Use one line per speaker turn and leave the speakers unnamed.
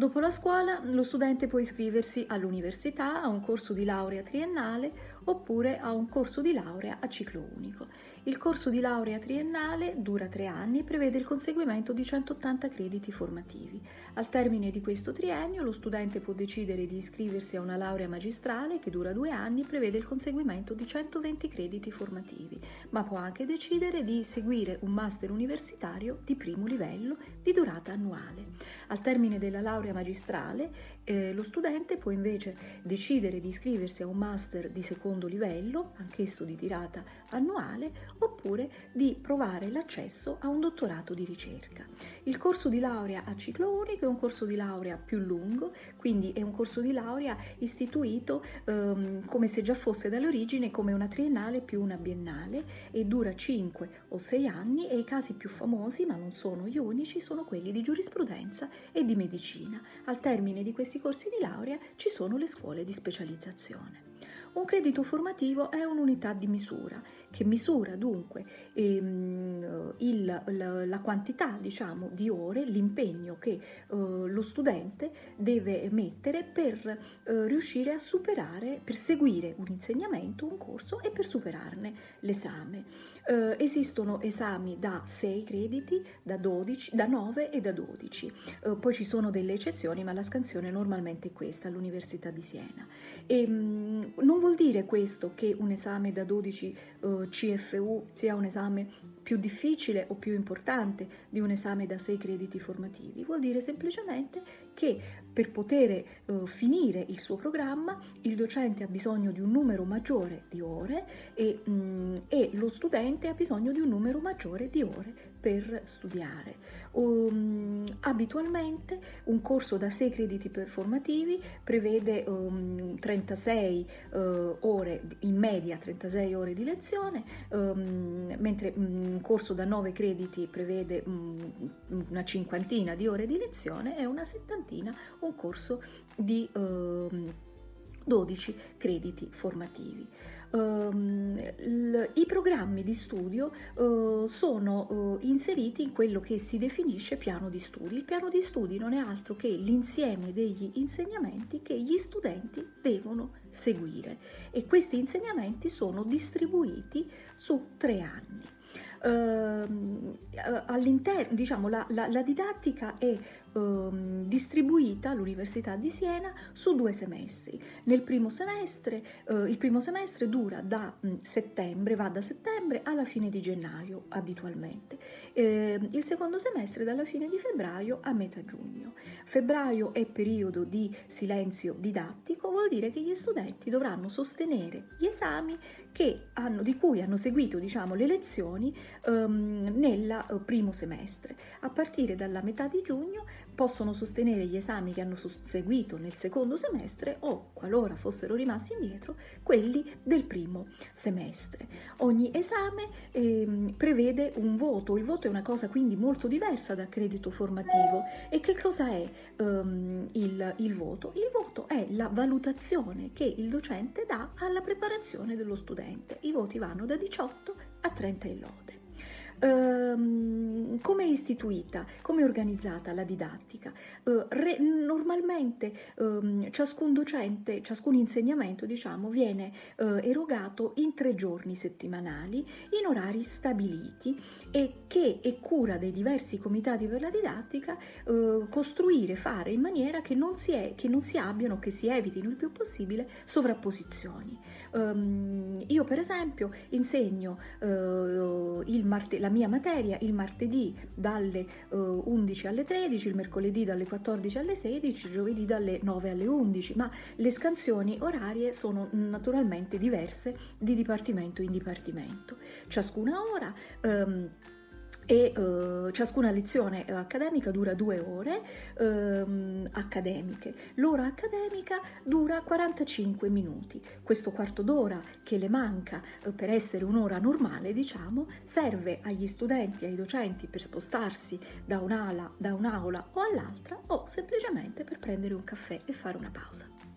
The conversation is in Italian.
Dopo la scuola lo studente può iscriversi all'università, a un corso di laurea triennale oppure a un corso di laurea a ciclo unico. Il corso di laurea triennale dura tre anni e prevede il conseguimento di 180 crediti formativi. Al termine di questo triennio lo studente può decidere di iscriversi a una laurea magistrale che dura due anni e prevede il conseguimento di 120 crediti formativi, ma può anche decidere di seguire un master universitario di primo livello di durata annuale. Al termine della laurea magistrale eh, lo studente può invece decidere di iscriversi a un master di secondo livello, anch'esso di tirata annuale, oppure di provare l'accesso a un dottorato di ricerca. Il corso di laurea a ciclo unico è un corso di laurea più lungo, quindi è un corso di laurea istituito ehm, come se già fosse dall'origine come una triennale più una biennale e dura 5 o 6 anni e i casi più famosi, ma non sono gli unici, sono quelli di giurisprudenza e di medicina. Al termine di questi corsi di laurea ci sono le scuole di specializzazione. Un credito formativo è un'unità di misura che misura dunque ehm, il, la, la, quantità diciamo, di ore, l'impegno che eh, lo studente deve mettere per eh, riuscire a superare, per seguire un insegnamento, un corso e per superarne l'esame. Eh, esistono esami da 6 crediti, da, 12, da 9 e da 12. Eh, poi ci sono delle eccezioni, ma la scansione normalmente è questa all'Università di Siena. E, ehm, mh, non vuol dire questo che un esame da 12 uh, eh, CFU sia un esame più difficile o più importante di un esame da 6 crediti formativi, vuol dire semplicemente che per poter uh, finire il suo programma il docente ha bisogno di un numero maggiore di ore e, mm, e lo studente ha bisogno di un numero maggiore di ore per studiare. Um, abitualmente un corso da 6 crediti formativi prevede um, 36 uh, ore, in media 36 ore di lezione, um, mentre un corso da 9 crediti prevede una cinquantina di ore di lezione e una settantina un corso di 12 crediti formativi. Um, I programmi di studio uh, sono uh, inseriti in quello che si definisce piano di studi. Il piano di studi non è altro che l'insieme degli insegnamenti che gli studenti devono seguire e questi insegnamenti sono distribuiti su tre anni. Uh, all'interno, diciamo, la, la, la, didattica è uh, distribuita all'Università di Siena su due semestri. Nel primo semestre, uh, il primo semestre dura da mh, settembre, va da settembre alla fine di gennaio abitualmente. Ehm, il secondo semestre dalla fine di febbraio a metà giugno. Febbraio è periodo di silenzio didattico, vuol dire che gli studenti dovranno sostenere gli esami hanno, di cui hanno seguito diciamo, le lezioni um, nel uh, primo semestre. A partire dalla metà di giugno possono sostenere gli esami che hanno seguito nel secondo semestre o, qualora fossero rimasti indietro, quelli del primo semestre. Ogni esame eh, prevede un voto, il voto è una cosa quindi molto diversa da credito formativo. E che cosa è um, il, il voto? Il voto è la valutazione che il docente dà alla preparazione dello studente. I voti vanno da 18 a 30 e lode. Um, come è istituita, come è organizzata la didattica? Uh, re, normalmente um, ciascun docente, ciascun insegnamento diciamo, viene uh, erogato in tre giorni settimanali in orari stabiliti e che è cura dei diversi comitati per la didattica uh, costruire, fare in maniera che non, si è, che non si abbiano, che si evitino il più possibile sovrapposizioni. Um, io per esempio insegno il martedì, mia materia il martedì dalle uh, 11 alle 13, il mercoledì dalle 14 alle 16, il giovedì dalle 9 alle 11, ma le scansioni orarie sono naturalmente diverse di dipartimento in dipartimento. Ciascuna ora um, e uh, ciascuna lezione accademica dura due ore um, accademiche. L'ora accademica dura 45 minuti. Questo quarto d'ora che le manca uh, per essere un'ora normale, diciamo, serve agli studenti ai docenti per spostarsi da un'aula, da un'aula o all'altra o semplicemente per prendere un caffè e fare una pausa.